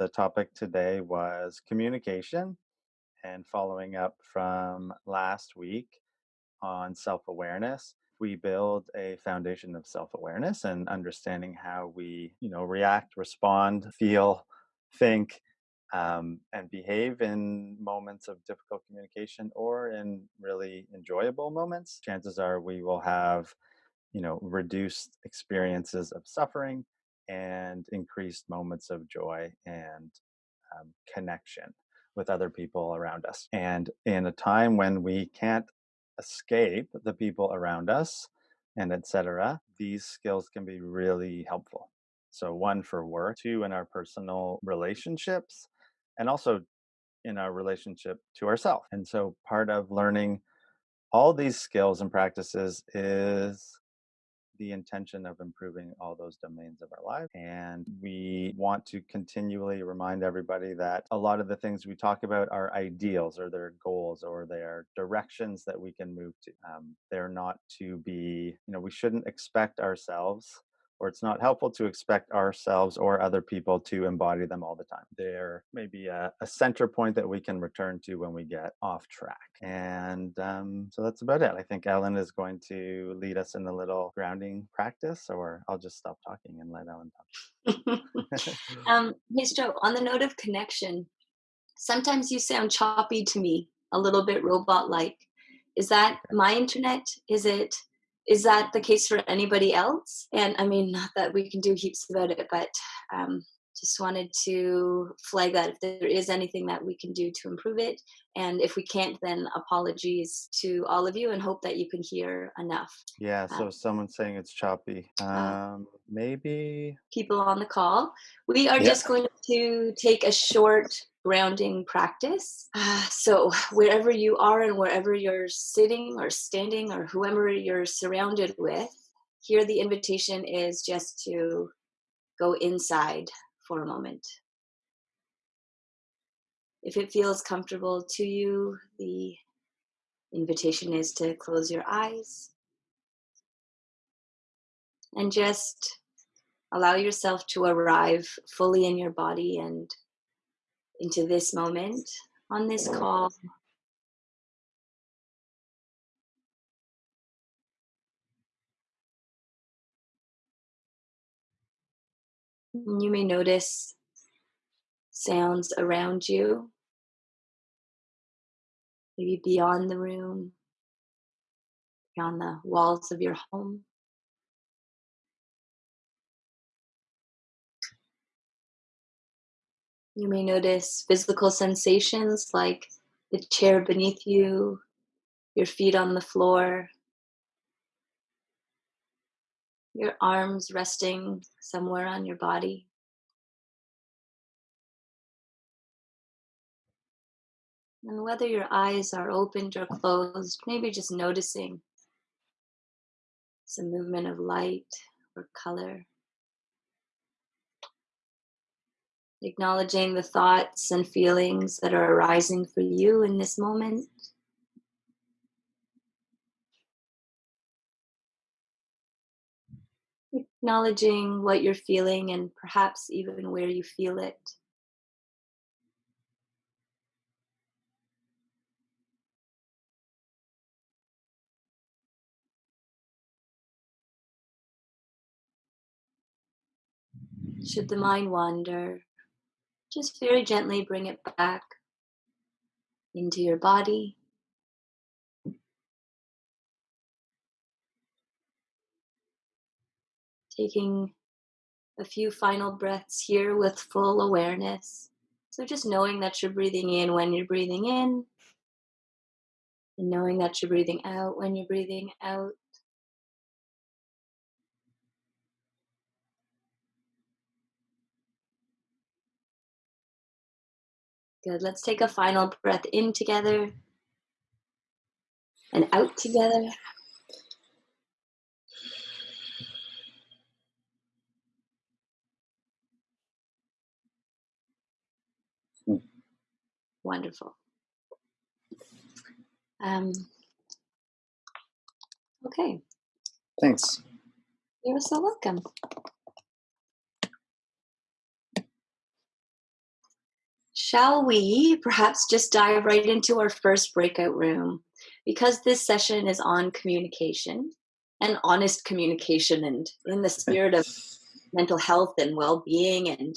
The topic today was communication and following up from last week on self awareness. We build a foundation of self awareness and understanding how we, you know, react, respond, feel, think, um, and behave in moments of difficult communication or in really enjoyable moments. Chances are we will have, you know, reduced experiences of suffering and increased moments of joy and um, connection with other people around us. And in a time when we can't escape the people around us and etc., these skills can be really helpful. So, one for work, two in our personal relationships, and also in our relationship to ourselves. And so, part of learning all these skills and practices is the intention of improving all those domains of our life. And we want to continually remind everybody that a lot of the things we talk about are ideals or their goals or their directions that we can move to. Um, they're not to be, you know, we shouldn't expect ourselves or it's not helpful to expect ourselves or other people to embody them all the time. There may be a, a center point that we can return to when we get off track. And um, so that's about it. I think Ellen is going to lead us in a little grounding practice, or I'll just stop talking and let Ellen talk. um, hey, Joe, on the note of connection, sometimes you sound choppy to me, a little bit robot like. Is that my internet? Is it is that the case for anybody else? And I mean, not that we can do heaps about it, but um, just wanted to flag that if there is anything that we can do to improve it. And if we can't, then apologies to all of you and hope that you can hear enough. Yeah, so um, someone's saying it's choppy. Uh, um, maybe. People on the call. We are yeah. just going to take a short grounding practice. Uh, so, wherever you are and wherever you're sitting or standing or whoever you're surrounded with, here the invitation is just to go inside for a moment. If it feels comfortable to you, the invitation is to close your eyes and just allow yourself to arrive fully in your body and into this moment on this call. You may notice sounds around you, maybe beyond the room, beyond the walls of your home. You may notice physical sensations like the chair beneath you, your feet on the floor, your arms resting somewhere on your body. And whether your eyes are opened or closed, maybe just noticing some movement of light or color. acknowledging the thoughts and feelings that are arising for you in this moment. Acknowledging what you're feeling and perhaps even where you feel it. Should the mind wander, just very gently bring it back into your body. Taking a few final breaths here with full awareness. So just knowing that you're breathing in when you're breathing in, and knowing that you're breathing out when you're breathing out. Good. Let's take a final breath in together and out together. Wonderful. Um, okay. Thanks. You're so welcome. Shall we perhaps just dive right into our first breakout room? Because this session is on communication and honest communication and in the spirit of mental health and well being and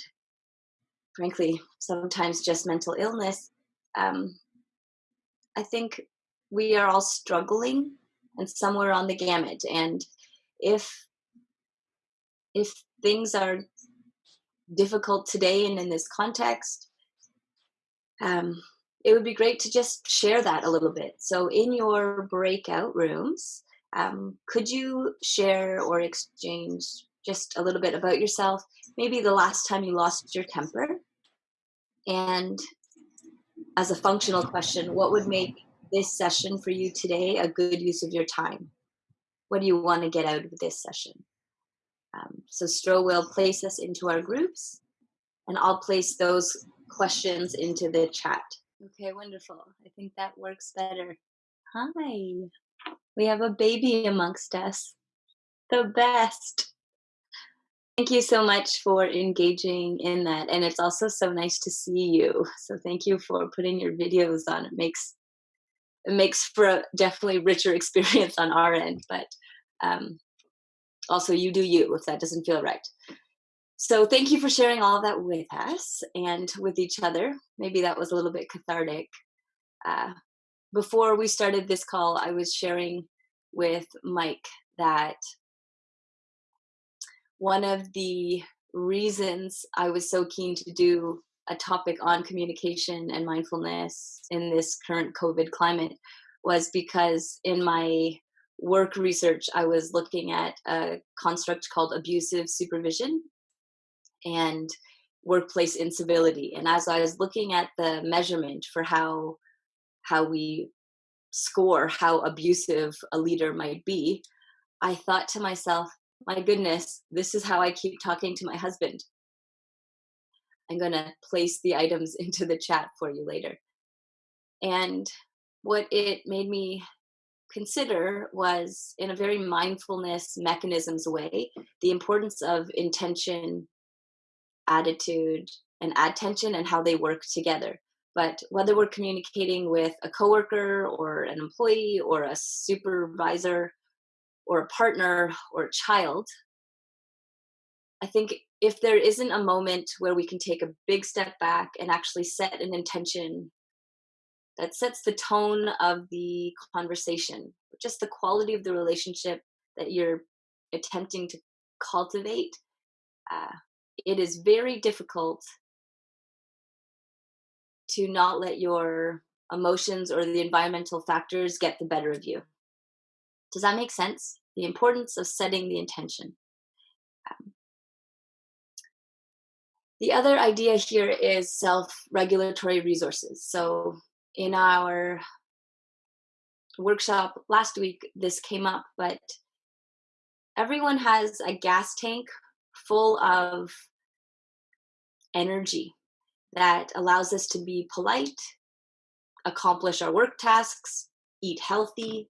frankly, sometimes just mental illness. Um, I think we are all struggling and somewhere on the gamut. And if if things are difficult today and in this context, um, it would be great to just share that a little bit. So, in your breakout rooms, um, could you share or exchange just a little bit about yourself? Maybe the last time you lost your temper. And as a functional question, what would make this session for you today a good use of your time? What do you want to get out of this session? Um, so Stro will place us into our groups, and I'll place those questions into the chat. Okay, wonderful. I think that works better. Hi. We have a baby amongst us. The best. Thank you so much for engaging in that. And it's also so nice to see you. So thank you for putting your videos on. It makes it makes for a definitely richer experience on our end. But um, also you do you if that doesn't feel right. So thank you for sharing all that with us and with each other. Maybe that was a little bit cathartic. Uh, before we started this call, I was sharing with Mike that one of the reasons I was so keen to do a topic on communication and mindfulness in this current COVID climate was because in my work research, I was looking at a construct called abusive supervision and workplace incivility. And as I was looking at the measurement for how how we score how abusive a leader might be, I thought to myself, my goodness, this is how I keep talking to my husband. I'm going to place the items into the chat for you later. And what it made me consider was, in a very mindfulness mechanisms way, the importance of intention, attitude, and attention and how they work together. But whether we're communicating with a coworker or an employee or a supervisor or a partner or a child, I think if there isn't a moment where we can take a big step back and actually set an intention that sets the tone of the conversation, just the quality of the relationship that you're attempting to cultivate, uh, it is very difficult to not let your emotions or the environmental factors get the better of you. Does that make sense? The importance of setting the intention. Um, the other idea here is self regulatory resources. So, in our workshop last week, this came up, but everyone has a gas tank full of energy that allows us to be polite, accomplish our work tasks, eat healthy,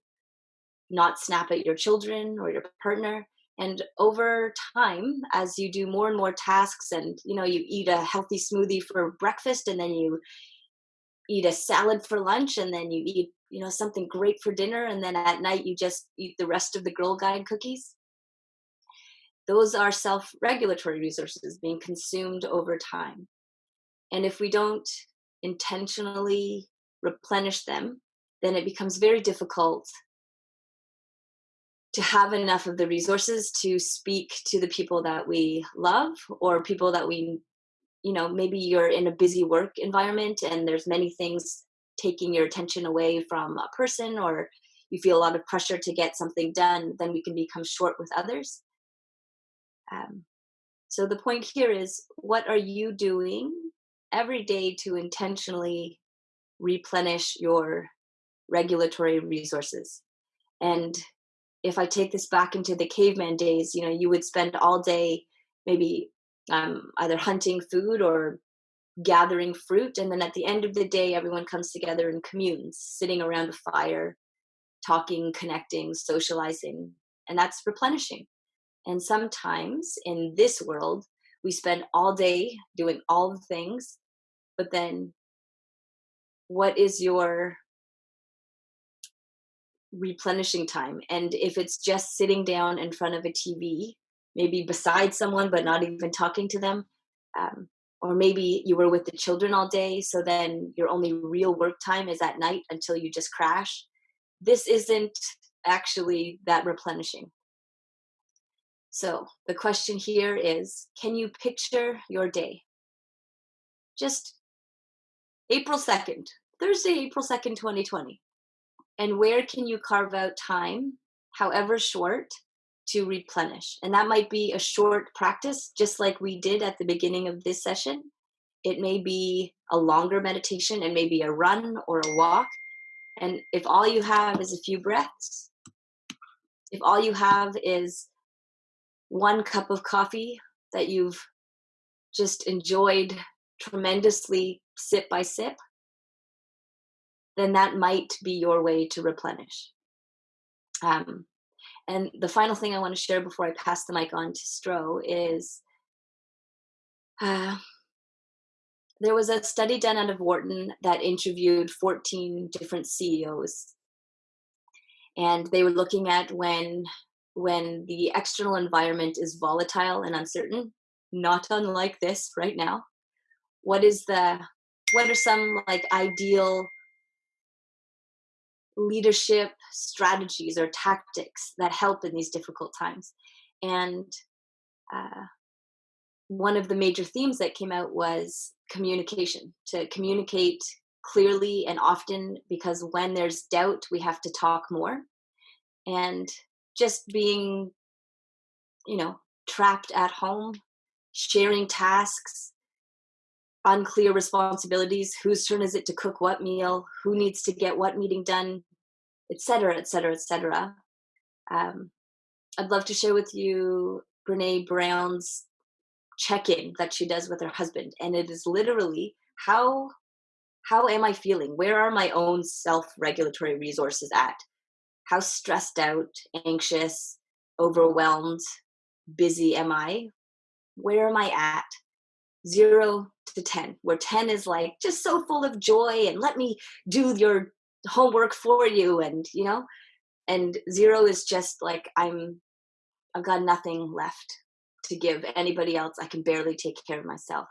not snap at your children or your partner. And over time, as you do more and more tasks and you know, you eat a healthy smoothie for breakfast and then you eat a salad for lunch and then you eat, you know, something great for dinner and then at night you just eat the rest of the Girl Guide cookies. Those are self-regulatory resources being consumed over time. And if we don't intentionally replenish them, then it becomes very difficult to have enough of the resources to speak to the people that we love or people that we you know maybe you're in a busy work environment and there's many things taking your attention away from a person or you feel a lot of pressure to get something done then we can become short with others. Um, so the point here is what are you doing every day to intentionally replenish your regulatory resources? And if I take this back into the caveman days, you know, you would spend all day maybe um, either hunting food or gathering fruit. And then at the end of the day, everyone comes together and communes, sitting around a fire, talking, connecting, socializing. And that's replenishing. And sometimes in this world, we spend all day doing all the things but then what is your replenishing time? And if it's just sitting down in front of a TV, maybe beside someone but not even talking to them, um, or maybe you were with the children all day, so then your only real work time is at night until you just crash. This isn't actually that replenishing. So the question here is can you picture your day? Just April 2nd, Thursday, April 2nd, 2020. And where can you carve out time, however short, to replenish? And that might be a short practice, just like we did at the beginning of this session. It may be a longer meditation and maybe a run or a walk. And if all you have is a few breaths, if all you have is one cup of coffee that you've just enjoyed tremendously sip by sip, then that might be your way to replenish. Um, and the final thing I want to share before I pass the mic on to Stro is uh, there was a study done out of Wharton that interviewed 14 different CEOs. And they were looking at when when the external environment is volatile and uncertain, not unlike this right now, what is the what are some like ideal leadership strategies or tactics that help in these difficult times. And uh, one of the major themes that came out was communication to communicate clearly and often because when there's doubt we have to talk more. And just being you know trapped at home sharing tasks unclear responsibilities. Whose turn is it to cook what meal? Who needs to get what meeting done? Etc etc etc i'd love to share with you brene brown's check-in that she does with her husband and it is literally how how am i feeling? Where are my own self-regulatory resources at? How stressed out, anxious, overwhelmed, busy am I? Where am I at? Zero to 10, where 10 is like just so full of joy and let me do your homework for you. And, you know, and zero is just like I'm, I've got nothing left to give anybody else. I can barely take care of myself.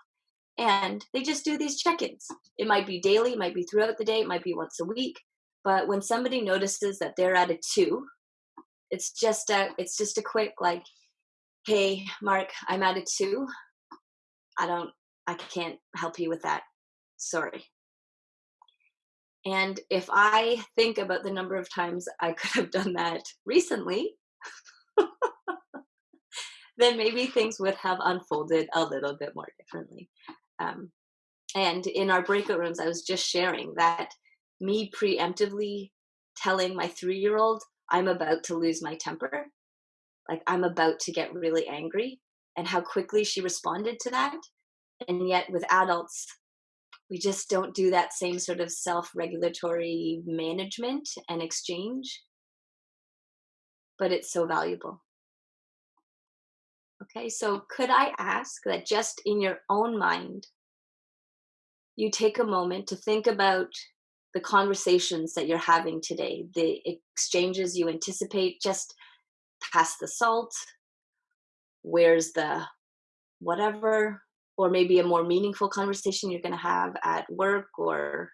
And they just do these check ins. It might be daily, it might be throughout the day, it might be once a week but when somebody notices that they're at a two, it's just a it's just a quick like, hey, Mark, I'm at a two. I don't I can't help you with that. Sorry. And if I think about the number of times I could have done that recently, then maybe things would have unfolded a little bit more differently. Um, and in our breakout rooms, I was just sharing that me preemptively telling my three year old I'm about to lose my temper, like I'm about to get really angry, and how quickly she responded to that. And yet, with adults, we just don't do that same sort of self regulatory management and exchange. But it's so valuable. Okay, so could I ask that just in your own mind, you take a moment to think about the conversations that you're having today, the exchanges you anticipate just pass the salt, where's the whatever, or maybe a more meaningful conversation you're going to have at work or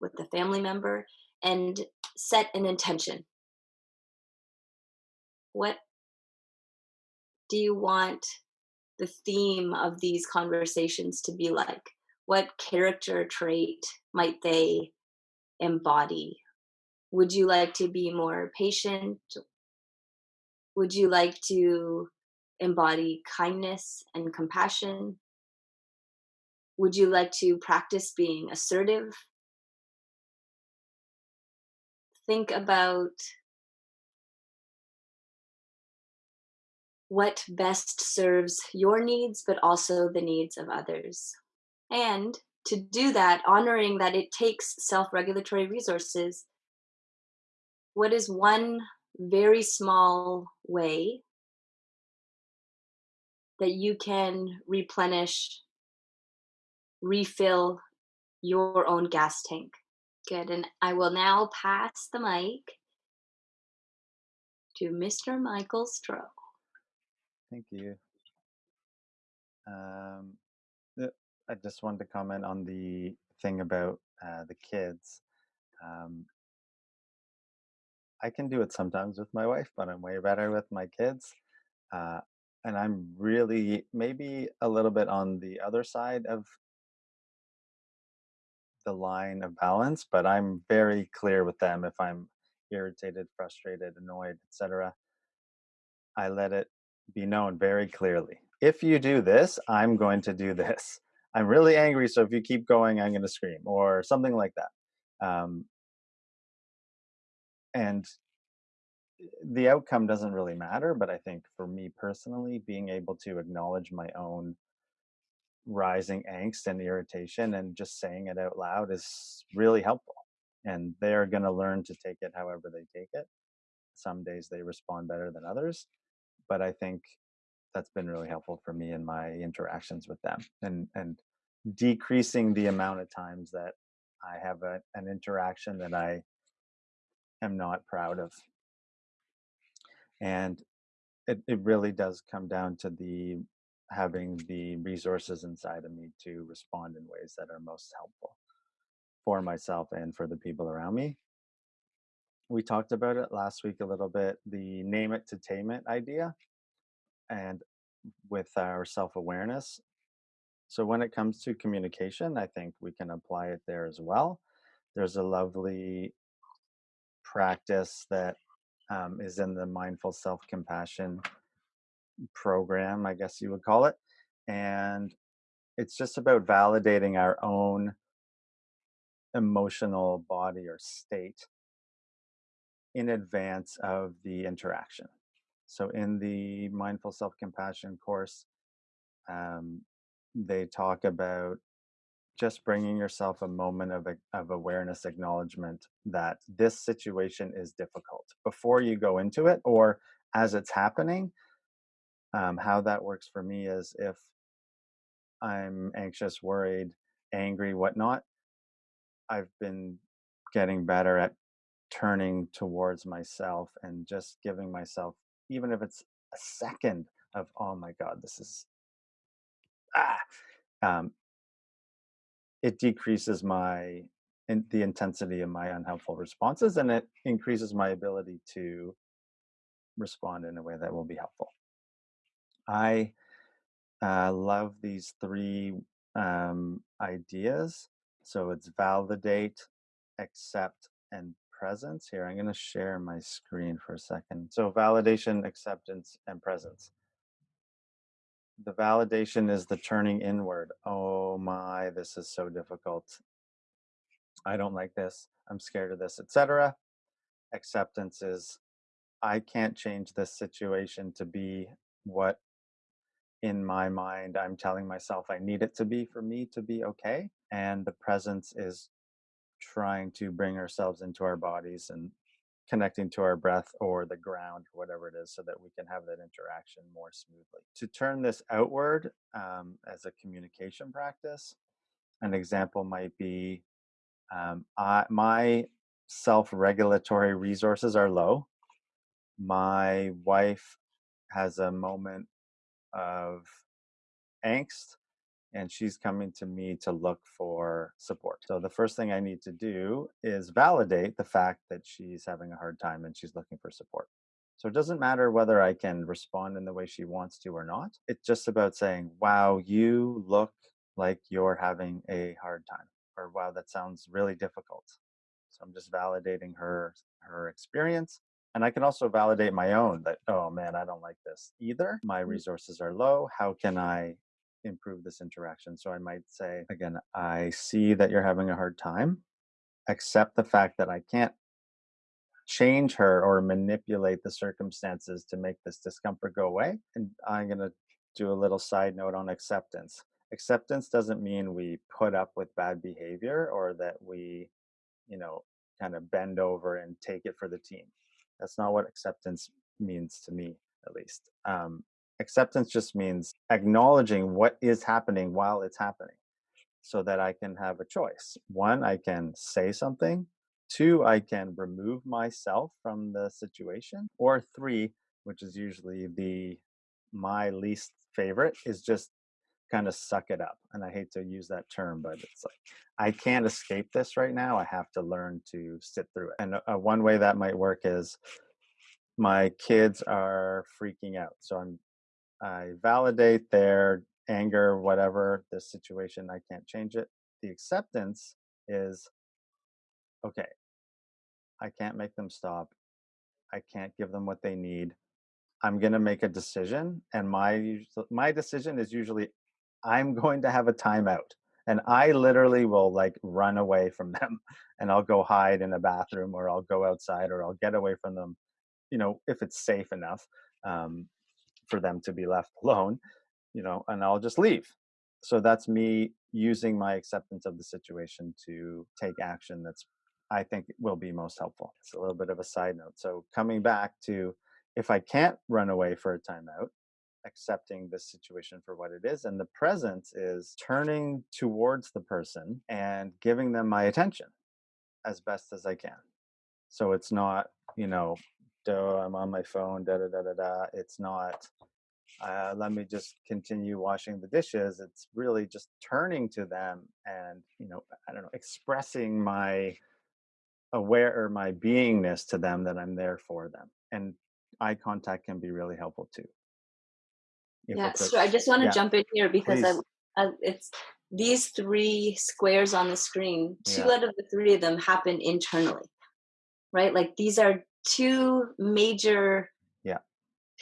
with a family member, and set an intention. What do you want the theme of these conversations to be like? What character trait might they embody? Would you like to be more patient? Would you like to embody kindness and compassion? Would you like to practice being assertive? Think about what best serves your needs, but also the needs of others. And to do that, honoring that it takes self regulatory resources, what is one very small way that you can replenish, refill your own gas tank. Good, and I will now pass the mic to Mr. Michael Stroh. Thank you. Um, uh, I just wanted to comment on the thing about uh, the kids. Um, I can do it sometimes with my wife, but I'm way better with my kids. Uh, and I'm really maybe a little bit on the other side of the line of balance, but I'm very clear with them if I'm irritated, frustrated, annoyed, etc. I let it be known very clearly. If you do this, I'm going to do this. I'm really angry, so if you keep going, I'm going to scream, or something like that. Um, and the outcome doesn't really matter, but I think for me personally, being able to acknowledge my own rising angst and irritation and just saying it out loud is really helpful. And they're going to learn to take it however they take it. Some days they respond better than others, but I think that's been really helpful for me in my interactions with them and and decreasing the amount of times that I have a, an interaction that I am not proud of. And it, it really does come down to the having the resources inside of me to respond in ways that are most helpful for myself and for the people around me. We talked about it last week a little bit, the name it to tame it idea, and with our self awareness. So, when it comes to communication, I think we can apply it there as well. There's a lovely practice that um, is in the mindful self compassion program, I guess you would call it. And it's just about validating our own emotional body or state in advance of the interaction. So, in the mindful self compassion course, um, they talk about just bringing yourself a moment of, of awareness acknowledgement that this situation is difficult. Before you go into it or as it's happening um, how that works for me is if i'm anxious worried angry whatnot i've been getting better at turning towards myself and just giving myself even if it's a second of oh my god this is ah um, it decreases my in the intensity of my unhelpful responses and it increases my ability to respond in a way that will be helpful. I uh, love these three um, ideas. So it's validate, accept, and presence. Here, I'm going to share my screen for a second. So validation, acceptance, and presence the validation is the turning inward. Oh my, this is so difficult. I don't like this. I'm scared of this, etc. Acceptance is I can't change this situation to be what in my mind I'm telling myself I need it to be for me to be okay. And the presence is trying to bring ourselves into our bodies and connecting to our breath or the ground or whatever it is so that we can have that interaction more smoothly. To turn this outward um, as a communication practice, an example might be um, I, my self regulatory resources are low. My wife has a moment of angst and she's coming to me to look for support. So the first thing I need to do is validate the fact that she's having a hard time and she's looking for support. So it doesn't matter whether I can respond in the way she wants to or not. It's just about saying, wow, you look like you're having a hard time, or wow, that sounds really difficult. So I'm just validating her her experience. And I can also validate my own that, oh man, I don't like this either. My mm. resources are low. How can I improve this interaction. So I might say, again, I see that you're having a hard time. Accept the fact that I can't change her or manipulate the circumstances to make this discomfort go away. And I'm going to do a little side note on acceptance. Acceptance doesn't mean we put up with bad behavior or that we, you know, kind of bend over and take it for the team. That's not what acceptance means to me, at least. Um, acceptance just means acknowledging what is happening while it's happening so that I can have a choice. One, I can say something. Two, I can remove myself from the situation. Or three, which is usually the my least favorite, is just kind of suck it up. And I hate to use that term, but it's like I can't escape this right now. I have to learn to sit through it. And uh, one way that might work is my kids are freaking out. So I'm I validate their anger, whatever the situation, I can't change it. The acceptance is okay, I can't make them stop. I can't give them what they need. I'm going to make a decision and my my decision is usually I'm going to have a timeout. And I literally will like run away from them and I'll go hide in a bathroom or I'll go outside or I'll get away from them, you know, if it's safe enough um, for them to be left alone, you know, and I'll just leave. So that's me using my acceptance of the situation to take action that's I think will be most helpful. It's a little bit of a side note. So coming back to if I can't run away for a timeout, accepting the situation for what it is. And the presence is turning towards the person and giving them my attention as best as I can. So it's not, you know, oh, I'm on my phone, da da da da da. It's not, uh, let me just continue washing the dishes. It's really just turning to them and, you know, I don't know, expressing my aware or my beingness to them that I'm there for them. And eye contact can be really helpful too. If Yeah, so I just want to yeah, jump in here because I. I it's these three squares on the screen. Two Yeah, out of the three of them happen internally, right? Like these are two major yeah,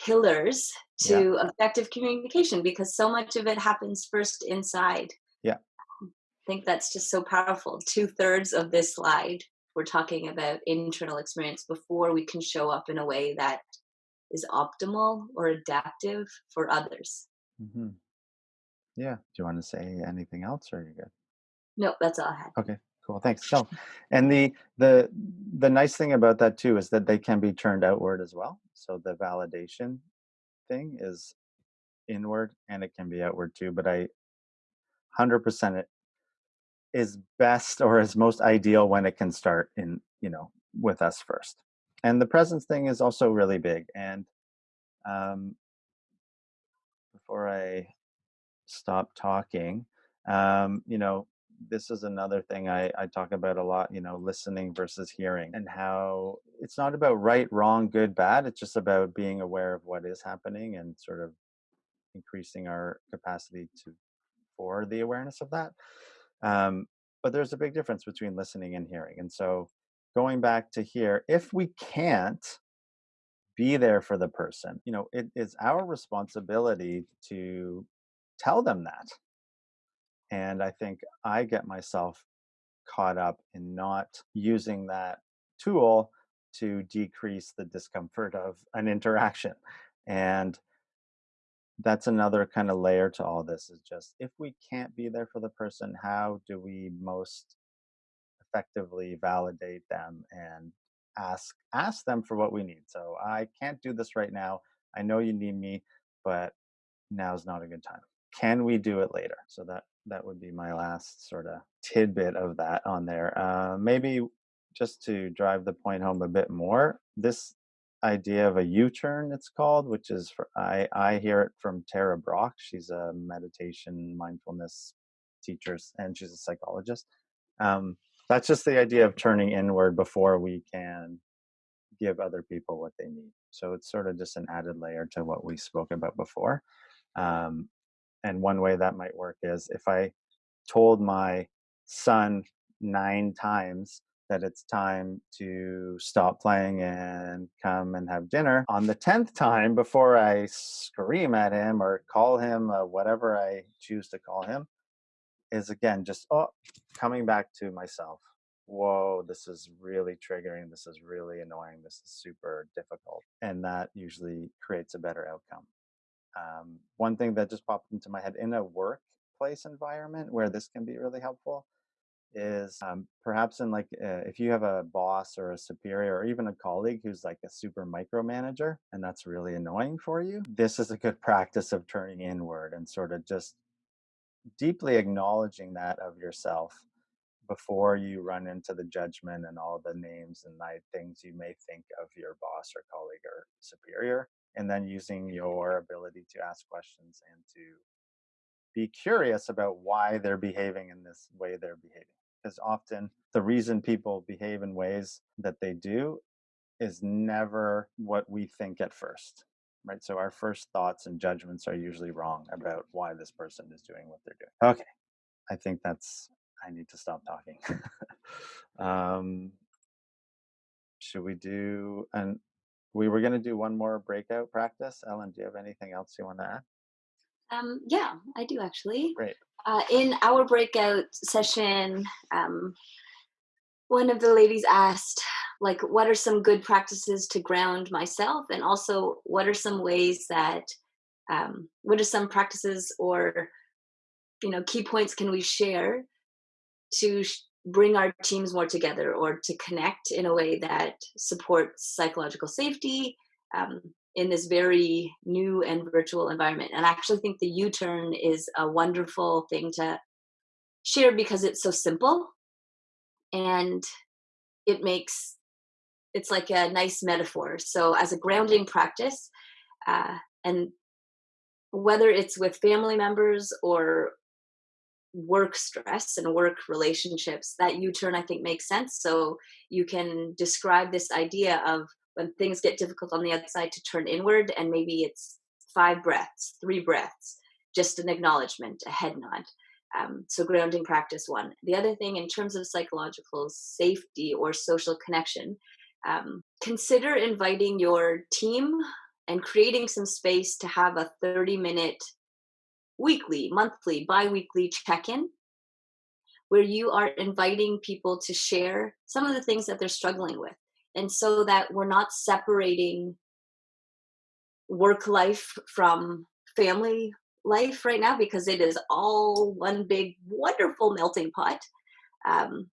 pillars yeah, to effective communication because so much of it happens first inside. yeah. I think that's just so powerful. Two thirds of this slide, we're talking about internal experience before we can show up in a way that is optimal or adaptive for others. Mm-hmm. Yeah. Do you want to say anything else, or are you good? Nope, that's all I had. Okay, cool. Thanks. So, and the the the nice thing about that too is that they can be turned outward as well. So the validation thing is inward and it can be outward too. But I 100% it is best or is most ideal when it can start in, you know, with us first. And the presence thing is also really big. And um, before I stop talking. Um, you know, this is another thing I, I talk about a lot, you know, listening versus hearing and how it's not about right, wrong, good, bad. It's just about being aware of what is happening and sort of increasing our capacity to for the awareness of that. Um, but there's a big difference between listening and hearing. And so going back to here, if we can't be there for the person, you know, it is our responsibility to tell them that And I think I get myself caught up in not using that tool to decrease the discomfort of an interaction. And that's another kind of layer to all this is just if we can't be there for the person, how do we most effectively validate them and ask ask them for what we need. So I can't do this right now. I know you need me, but now is not a good time. Can we do it later? So that that would be my last sort of tidbit of that on there. Uh, maybe just to drive the point home a bit more, this idea of a U-turn, it's called, which is for I I hear it from Tara Brach. She's a meditation mindfulness teacher and she's a psychologist. Um, that's just the idea of turning inward before we can give other people what they need. So it's sort of just an added layer to what we spoke about before. Um, and one way that might work is if I told my son nine times that it's time to stop playing and come and have dinner, on the 10th time, before I scream at him or call him uh, whatever I choose to call him, is again just, oh, coming back to myself. Whoa, this is really triggering. This is really annoying. This is super difficult. And that usually creates a better outcome. Um, one thing that just popped into my head in a workplace environment where this can be really helpful is um, perhaps in like uh, if you have a boss or a superior or even a colleague who's like a super micromanager and that's really annoying for you this is a good practice of turning inward and sort of just deeply acknowledging that of yourself before you run into the judgment and all the names and things you may think of your boss or colleague or superior and then using your ability to ask questions and to be curious about why they're behaving in this way they're behaving. Because often the reason people behave in ways that they do is never what we think at first right? So our first thoughts and judgments are usually wrong about why this person is doing what they're doing. Okay. I think that's i need to stop talking. Um should we do and we were going to do one more breakout practice ellen do you have anything else you want to add Um, yeah, I do actually. great Uh, in our breakout session, um, one of the ladies asked, like, what are some good practices to ground myself? And also, what are some ways that, um, what are some practices or, you know, key points can we share to bring our teams more together or to connect in a way that supports psychological safety um, in this very new and virtual environment. And I actually think the U turn is a wonderful thing to share because it's so simple and it makes it's like a nice metaphor. So, as a grounding practice, uh, and whether it's with family members or work stress and work relationships that u-turn i think makes sense. So you can describe this idea of when things get difficult on the outside to turn inward and maybe it's five breaths three breaths just an acknowledgement a head nod. Um, so grounding practice one. The other thing in terms of psychological safety or social connection um, consider inviting your team and creating some space to have a 30 minute weekly, monthly, bi-weekly check-in where you are inviting people to share some of the things that they're struggling with. And so that we're not separating work life from family life right now because it is all one big wonderful melting pot. Um,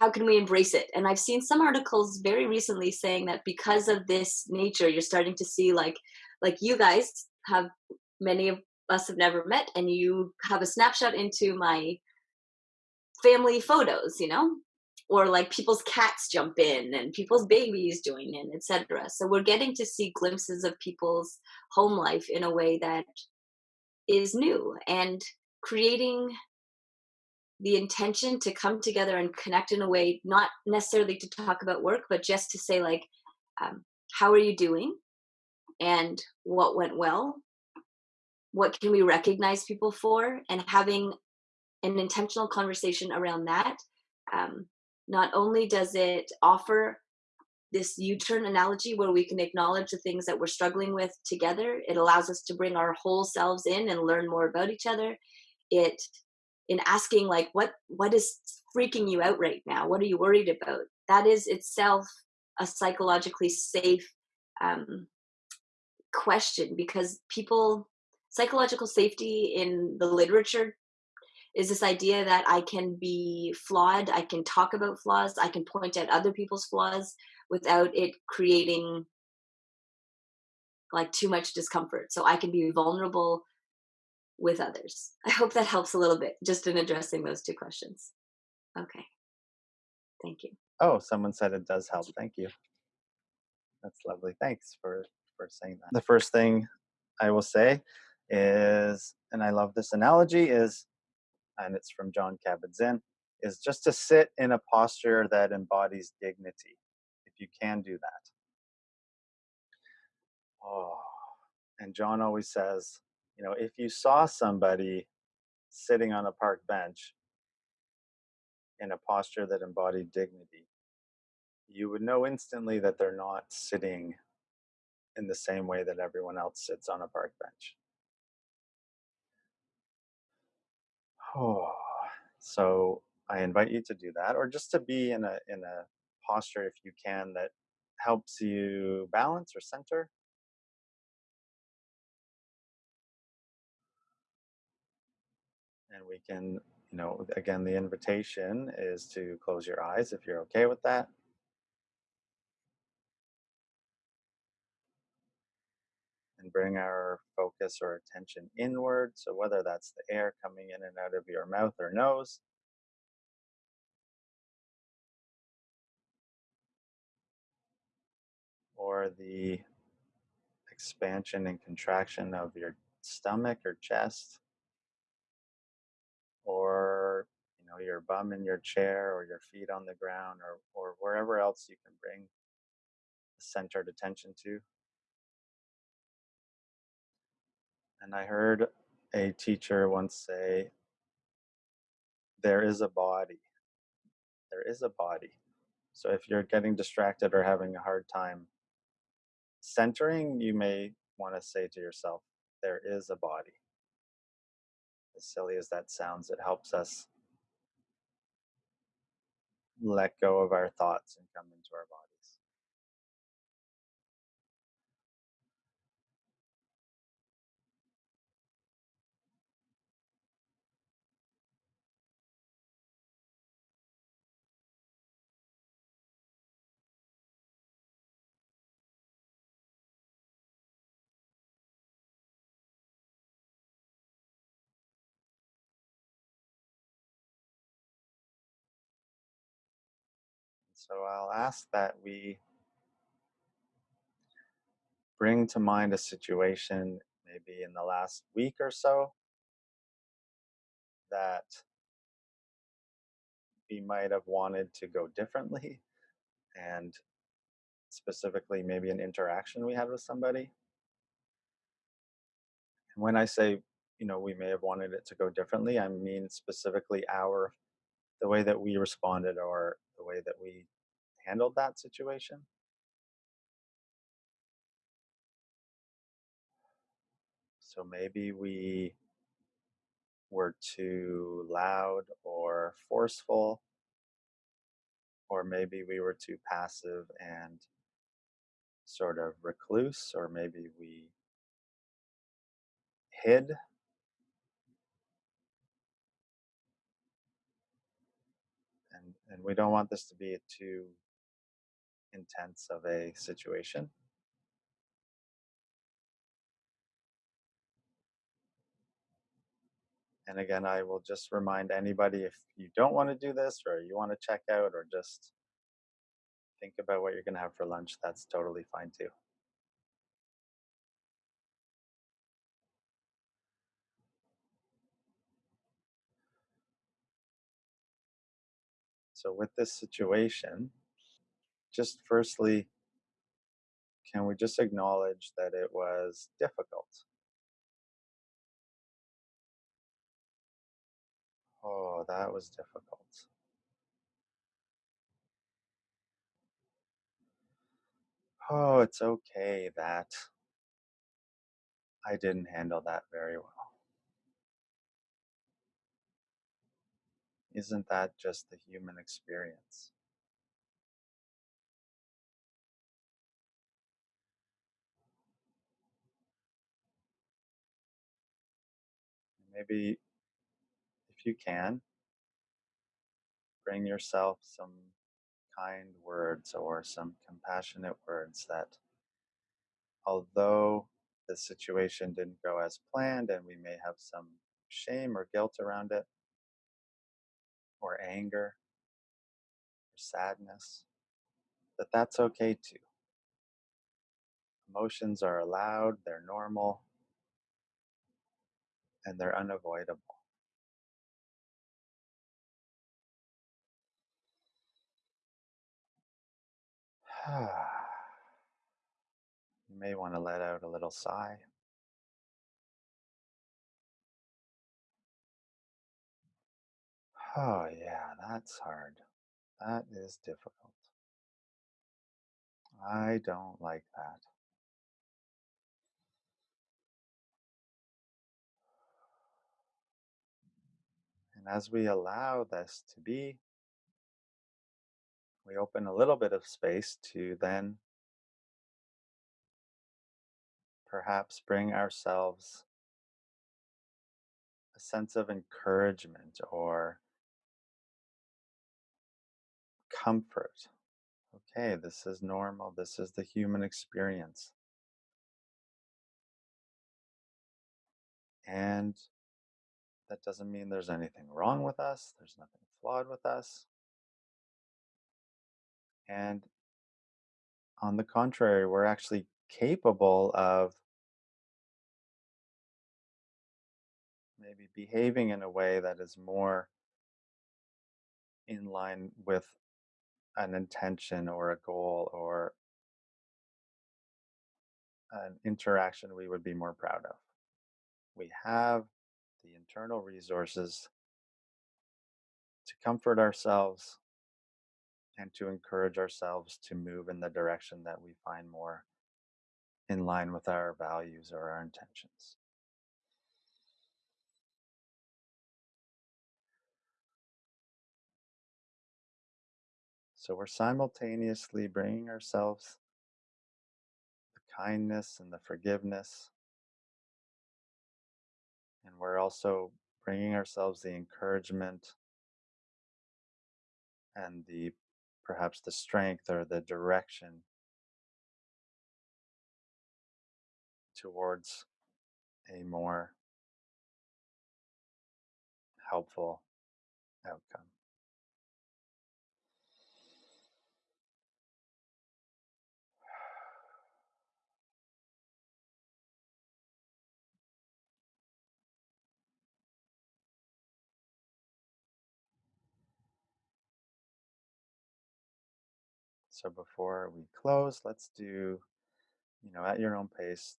how can we embrace it? And I've seen some articles very recently saying that because of this nature, you're starting to see like like you guys have many of us have never met and you have a snapshot into my family photos you know? Or like people's cats jump in and people's babies join in etc so we're getting to see glimpses of people's home life in a way that is new and creating the intention to come together and connect in a way not necessarily to talk about work but just to say like um, how are you doing? And what went well what can we recognize people for and having an intentional conversation around that um, not only does it offer this u-turn analogy where we can acknowledge the things that we're struggling with together it allows us to bring our whole selves in and learn more about each other. It in asking like what what is freaking you out right now? What are you worried about? That is itself a psychologically safe um, question because people psychological safety in the literature is this idea that I can be flawed, I can talk about flaws, I can point at other people's flaws without it creating like too much discomfort. So I can be vulnerable with others. I hope that helps a little bit just in addressing those two questions. Okay. Thank you. oh someone said it does help thank you that's lovely thanks for for saying that the first thing i will say is and i love this analogy is and it's from John Kabat-Zinn, is just to sit in a posture that embodies dignity, if you can do that. Oh, and John always says, you know, if you saw somebody sitting on a park bench in a posture that embodied dignity, you would know instantly that they're not sitting in the same way that everyone else sits on a park bench. Oh, so I invite you to do that, or just to be in a in a posture, if you can, that helps you balance or center. And we can, you know, again, the invitation is to close your eyes if you're okay with that, bring our focus or attention inward. So, whether that's the air coming in and out of your mouth or nose, or the expansion and contraction of your stomach or chest, or you know your bum in your chair or your feet on the ground or or wherever else you can bring centered attention to and i heard a teacher once say there is a body. There is a body. So if you're getting distracted or having a hard time centering you may want to say to yourself there is a body. As silly as that sounds it helps us let go of our thoughts and come into our bodies so i'll ask that we bring to mind a situation maybe in the last week or so that we might have wanted to go differently and specifically maybe an interaction we had with somebody. And when i say you know we may have wanted it to go differently i mean specifically our the way that we responded or the way that we handled that situation? So maybe we were too loud or forceful. Or maybe we were too passive and sort of recluse or maybe we hid and we don't want this to be too intense of a situation. And again i will just remind anybody if you don't want to do this or you want to check out or just think about what you're going to have for lunch that's totally fine too so with this situation just firstly can we just acknowledge that it was difficult? Oh that was difficult. Oh it's okay that i didn't handle that very well Isn't that just the human experience? Maybe if you can, bring yourself some kind words or some compassionate words that, although the situation didn't go as planned and we may have some shame or guilt around it, or anger or sadness, that that's okay too. Emotions are allowed, they're normal, and they're unavoidable. you may want to let out a little sigh. Oh, yeah, that's hard. That is difficult. I don't like that. And as we allow this to be, we open a little bit of space to then perhaps bring ourselves a sense of encouragement or comfort. Okay, this is normal. This is the human experience. And that doesn't mean there's anything wrong with us, there's nothing flawed with us. And on the contrary, we're actually capable of maybe behaving in a way that is more in line with an intention or a goal or an interaction we would be more proud of. We have the internal resources to comfort ourselves and to encourage ourselves to move in the direction that we find more in line with our values or our intentions. So we're simultaneously bringing ourselves the kindness and the forgiveness. And we're also bringing ourselves the encouragement and the perhaps the strength or the direction towards a more helpful outcome. So before we close, let's do, you know, at your own pace,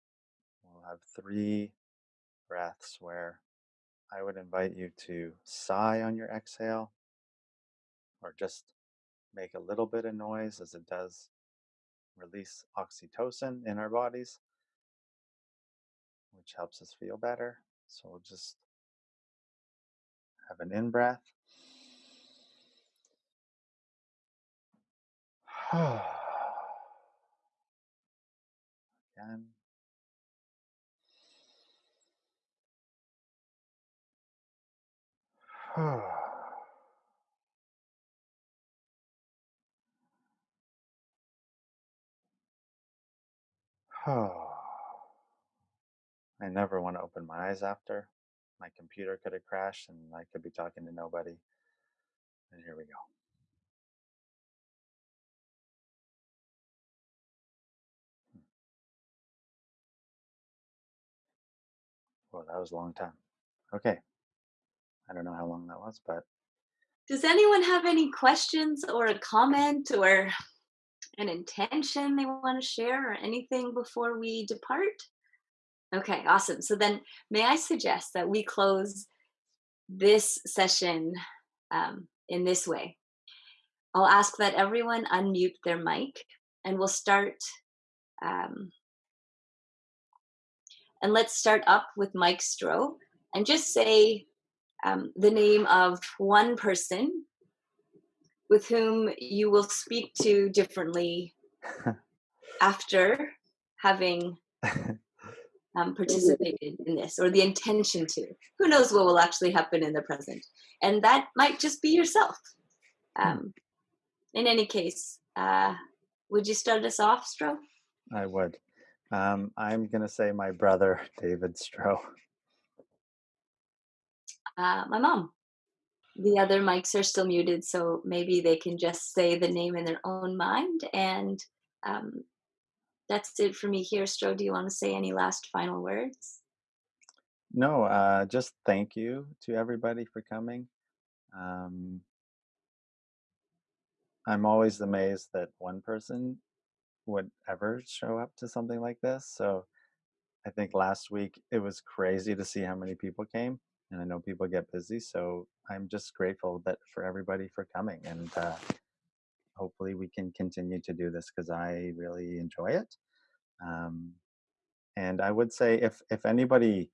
we'll have three breaths where I would invite you to sigh on your exhale or just make a little bit of noise as it does release oxytocin in our bodies, which helps us feel better. So we'll just have an in breath. Again. I never want to open my eyes after. My computer could have crashed and I could be talking to nobody. And here we go. Well, that was a long time. Okay. I don't know how long that was, but Does anyone have any questions or a comment or an intention they want to share or anything before we depart? Okay, awesome. So then, may I suggest that we close this session um, in this way? I'll ask that everyone unmute their mic and we'll start. Um, and let's start up with Mike Stroh and just say um, the name of one person with whom you will speak to differently after having um, participated in this or the intention to. Who knows what will actually happen in the present? And that might just be yourself. Um, in any case, uh, would you start us off, Stroh? I would. Um, I'm going to say my brother, David Stroh. Uh, my mom. The other mics are still muted, so maybe they can just say the name in their own mind. And um, that's it for me here. Stroh, do you want to say any last final words? No, uh, just thank you to everybody for coming. Um, I'm always amazed that one person would ever show up to something like this. So I think last week it was crazy to see how many people came, and I know people get busy. So I'm just grateful that for everybody for coming, and uh, hopefully we can continue to do this because I really enjoy it. Um, and I would say if if anybody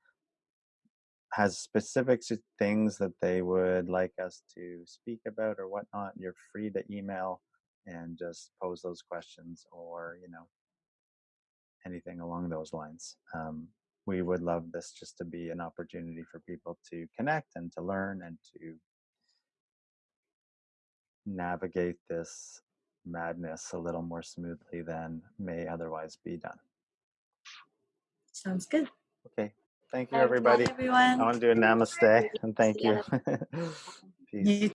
has specific things that they would like us to speak about or whatnot, you're free to email and just pose those questions or you know anything along those lines. Um, we would love this just to be an opportunity for people to connect and to learn and to navigate this madness a little more smoothly than may otherwise be done. Sounds good. Okay. Thank you, everybody. everybody. I want to do a namaste and thank you. Peace. You